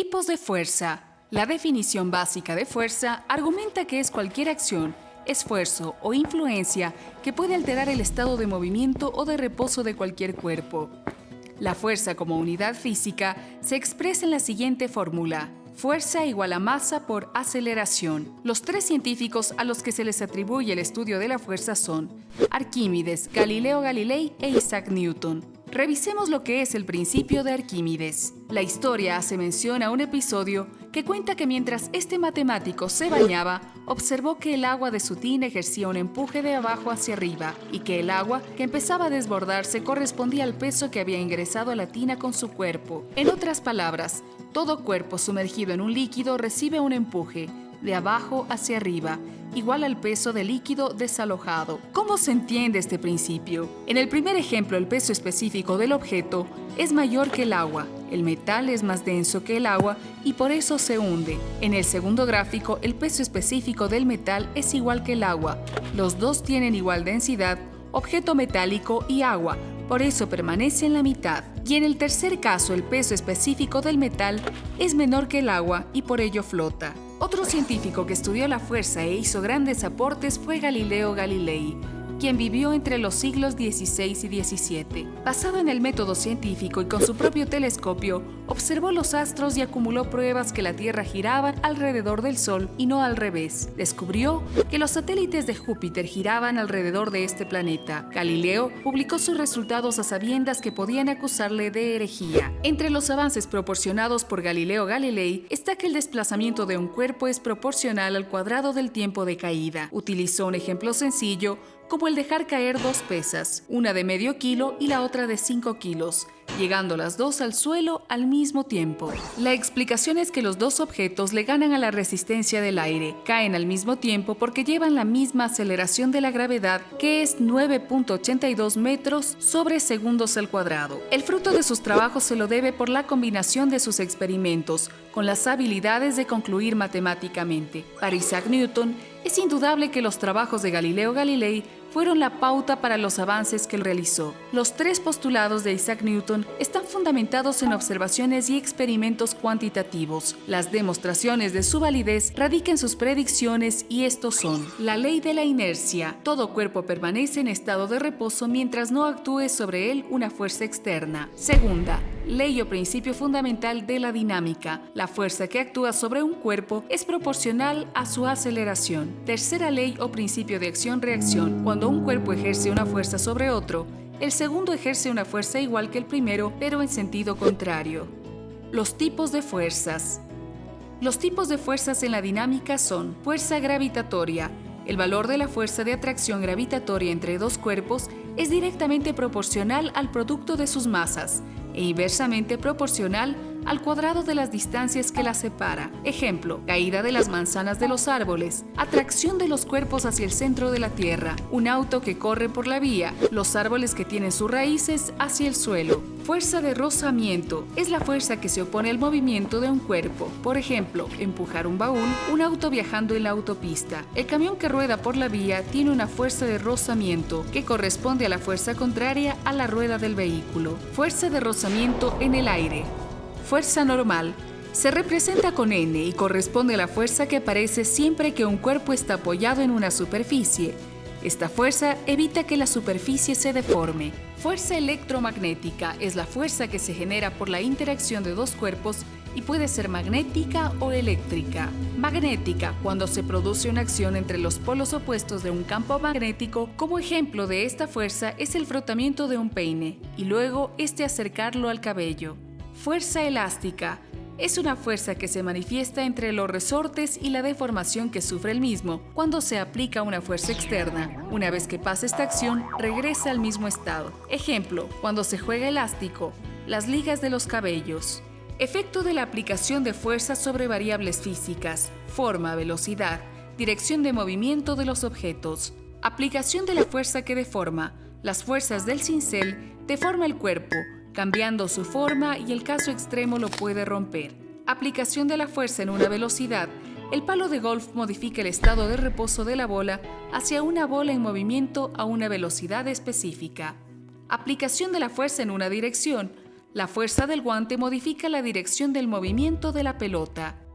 Tipos de fuerza. La definición básica de fuerza argumenta que es cualquier acción, esfuerzo o influencia que puede alterar el estado de movimiento o de reposo de cualquier cuerpo. La fuerza como unidad física se expresa en la siguiente fórmula. Fuerza igual a masa por aceleración. Los tres científicos a los que se les atribuye el estudio de la fuerza son Arquímedes, Galileo Galilei e Isaac Newton. Revisemos lo que es el principio de Arquímedes. La historia hace mención a un episodio que cuenta que mientras este matemático se bañaba, observó que el agua de su tina ejercía un empuje de abajo hacia arriba y que el agua que empezaba a desbordarse correspondía al peso que había ingresado a la tina con su cuerpo. En otras palabras, todo cuerpo sumergido en un líquido recibe un empuje, de abajo hacia arriba, igual al peso del líquido desalojado. ¿Cómo se entiende este principio? En el primer ejemplo, el peso específico del objeto es mayor que el agua. El metal es más denso que el agua y por eso se hunde. En el segundo gráfico, el peso específico del metal es igual que el agua. Los dos tienen igual densidad, objeto metálico y agua, por eso permanece en la mitad. Y en el tercer caso, el peso específico del metal es menor que el agua y por ello flota. Otro científico que estudió la fuerza e hizo grandes aportes fue Galileo Galilei, quien vivió entre los siglos XVI y XVII. Basado en el método científico y con su propio telescopio, observó los astros y acumuló pruebas que la Tierra giraba alrededor del Sol y no al revés. Descubrió que los satélites de Júpiter giraban alrededor de este planeta. Galileo publicó sus resultados a sabiendas que podían acusarle de herejía. Entre los avances proporcionados por Galileo Galilei está que el desplazamiento de un cuerpo es proporcional al cuadrado del tiempo de caída. Utilizó un ejemplo sencillo como el dejar caer dos pesas, una de medio kilo y la otra de 5 kilos, llegando las dos al suelo al mismo tiempo. La explicación es que los dos objetos le ganan a la resistencia del aire, caen al mismo tiempo porque llevan la misma aceleración de la gravedad, que es 9.82 metros sobre segundos al cuadrado. El fruto de sus trabajos se lo debe por la combinación de sus experimentos, con las habilidades de concluir matemáticamente. Para Isaac Newton, es indudable que los trabajos de Galileo Galilei fueron la pauta para los avances que él realizó. Los tres postulados de Isaac Newton están fundamentados en observaciones y experimentos cuantitativos. Las demostraciones de su validez radican sus predicciones y estos son la ley de la inercia. Todo cuerpo permanece en estado de reposo mientras no actúe sobre él una fuerza externa. Segunda, ley o principio fundamental de la dinámica. La fuerza que actúa sobre un cuerpo es proporcional a su aceleración. Tercera ley o principio de acción-reacción. Cuando un cuerpo ejerce una fuerza sobre otro, el segundo ejerce una fuerza igual que el primero, pero en sentido contrario. Los tipos de fuerzas. Los tipos de fuerzas en la dinámica son fuerza gravitatoria. El valor de la fuerza de atracción gravitatoria entre dos cuerpos es directamente proporcional al producto de sus masas e inversamente proporcional al cuadrado de las distancias que las separa. Ejemplo, caída de las manzanas de los árboles, atracción de los cuerpos hacia el centro de la Tierra, un auto que corre por la vía, los árboles que tienen sus raíces hacia el suelo. Fuerza de rozamiento es la fuerza que se opone al movimiento de un cuerpo. Por ejemplo, empujar un baúl, un auto viajando en la autopista. El camión que rueda por la vía tiene una fuerza de rozamiento que corresponde a la fuerza contraria a la rueda del vehículo. Fuerza de rozamiento en el aire fuerza normal se representa con n y corresponde a la fuerza que aparece siempre que un cuerpo está apoyado en una superficie. Esta fuerza evita que la superficie se deforme. Fuerza electromagnética es la fuerza que se genera por la interacción de dos cuerpos y puede ser magnética o eléctrica. Magnética, cuando se produce una acción entre los polos opuestos de un campo magnético, como ejemplo de esta fuerza es el frotamiento de un peine y luego este acercarlo al cabello. Fuerza elástica. Es una fuerza que se manifiesta entre los resortes y la deformación que sufre el mismo cuando se aplica una fuerza externa. Una vez que pasa esta acción, regresa al mismo estado. Ejemplo, cuando se juega elástico, las ligas de los cabellos. Efecto de la aplicación de fuerza sobre variables físicas, forma, velocidad, dirección de movimiento de los objetos. Aplicación de la fuerza que deforma. Las fuerzas del cincel deforma el cuerpo, cambiando su forma y el caso extremo lo puede romper. Aplicación de la fuerza en una velocidad. El palo de golf modifica el estado de reposo de la bola hacia una bola en movimiento a una velocidad específica. Aplicación de la fuerza en una dirección. La fuerza del guante modifica la dirección del movimiento de la pelota.